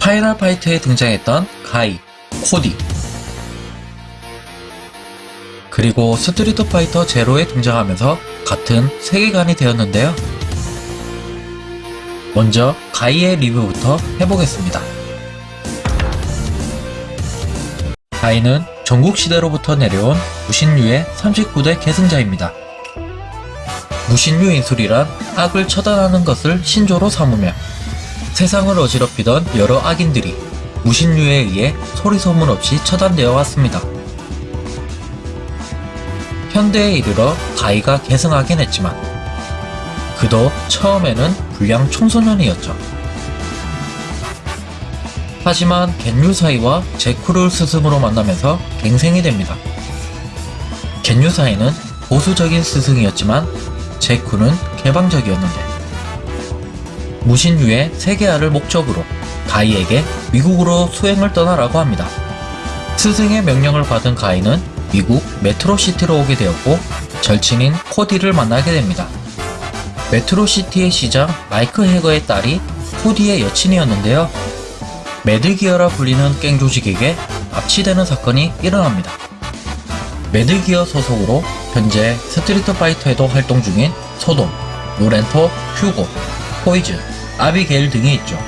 파이널 파이트에 등장했던 가이, 코디 그리고 스트리트 파이터 제로에 등장하면서 같은 세계관이 되었는데요. 먼저 가이의 리뷰부터 해보겠습니다. 가이는 전국시대로부터 내려온 무신류의 39대 계승자입니다. 무신류 인술이란 악을 처단하는 것을 신조로 삼으며 세상을 어지럽히던 여러 악인들이 무신류에 의해 소리소문 없이 처단되어 왔습니다. 현대에 이르러 가이가 계승하긴 했지만 그도 처음에는 불량 청소년이었죠. 하지만 겐유사이와 제쿠를 스승으로 만나면서 갱생이 됩니다. 겐유사이는 보수적인 스승이었지만 제쿠는 개방적이었는데 무신유의 세계화를 목적으로 가이에게 미국으로 수행을 떠나라고 합니다. 스승의 명령을 받은 가이는 미국 메트로시티로 오게 되었고 절친인 코디를 만나게 됩니다. 메트로시티의 시장 마이크 해거의 딸이 코디의 여친이었는데요. 매드기어라 불리는 깽 조직에게 납치되는 사건이 일어납니다. Mad Gear 소속으로 현재 Street Fighter에도 활동 중인 소돔, 로렌토, 휴고, 포이즌, 아비게일 등이 있죠.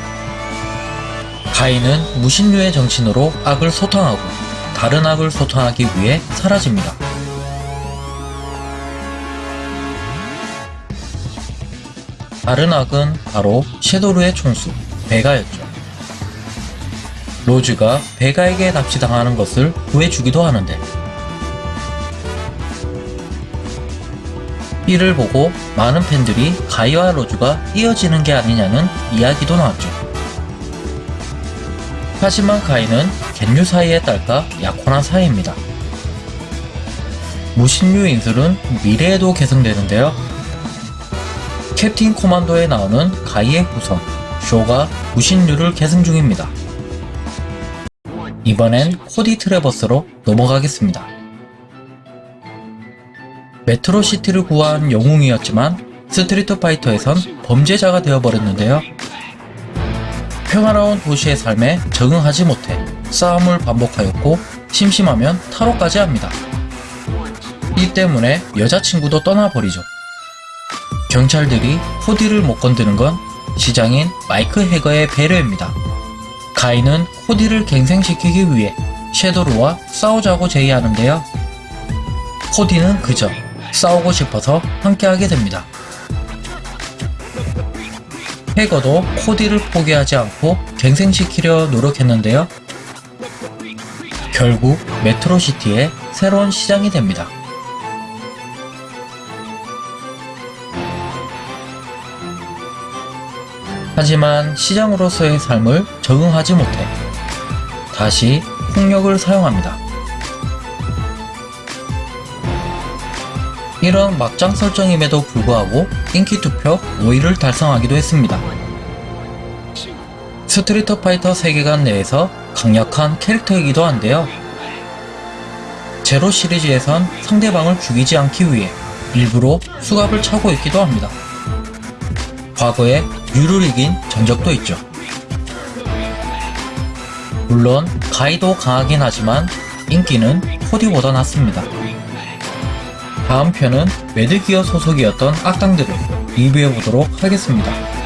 가이는 무신류의 정신으로 악을 소탕하고 다른 악을 소탕하기 위해 사라집니다. 다른 악은 바로 섀도르의 총수, 베가였죠. 로즈가 베가에게 납치당하는 것을 구해주기도 하는데 이를 보고 많은 팬들이 가이와 로즈가 이어지는 게 아니냐는 이야기도 나왔죠. 하지만 가이는 겐유 사이의 딸과 약혼한 사이입니다. 무신류 인술은 미래에도 계승되는데요. Captain Commando에 나오는 가이의 후손 쇼가 무신류를 계승 중입니다. 이번엔 코디 트레버스로 넘어가겠습니다. 메트로시티를 구한 영웅이었지만 Street Fighter에선 범죄자가 되어버렸는데요. 평화로운 도시의 삶에 적응하지 못해 싸움을 반복하였고 심심하면 탈옥까지 합니다. 이 때문에 여자친구도 떠나버리죠. 경찰들이 코디를 못 건드는 건 시장인 마이크 해거의 배려입니다. 가인은 코디를 갱생시키기 위해 섀도르와 싸우자고 제의하는데요. 코디는 그저 싸우고 싶어서 함께하게 됩니다. 해거도 코디를 포기하지 않고 갱생시키려 노력했는데요. 결국 메트로시티의 새로운 시장이 됩니다. 하지만 시장으로서의 삶을 적응하지 못해 다시 폭력을 사용합니다. 이런 막장 설정임에도 불구하고 인기 투표 5위를 달성하기도 했습니다. Street Fighter 세계관 내에서 강력한 캐릭터이기도 한데요. 제로 시리즈에선 상대방을 죽이지 않기 위해 일부러 수갑을 차고 있기도 합니다. 과거에 류를 이긴 전적도 있죠. 물론 가이도 강하긴 하지만 인기는 코디보다 낮습니다. 다음 편은 Mad Gear 소속이었던 악당들을 리뷰해보도록 하겠습니다.